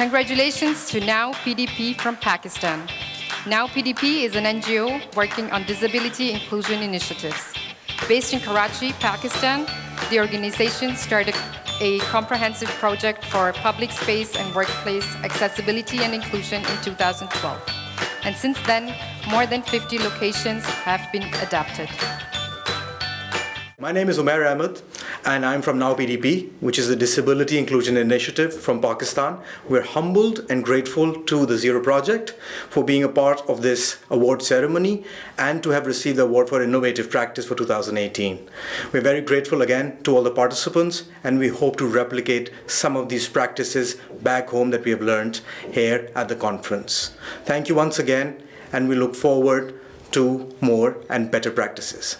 Congratulations to Now PDP from Pakistan. Now PDP is an NGO working on disability inclusion initiatives. Based in Karachi, Pakistan, the organization started a comprehensive project for public space and workplace accessibility and inclusion in 2012. And since then, more than 50 locations have been adapted. My name is Umair Ahmed and I'm from Now PDP, which is a disability inclusion initiative from Pakistan. We're humbled and grateful to the Zero Project for being a part of this award ceremony and to have received the award for innovative practice for 2018. We're very grateful again to all the participants and we hope to replicate some of these practices back home that we have learned here at the conference. Thank you once again and we look forward to more and better practices.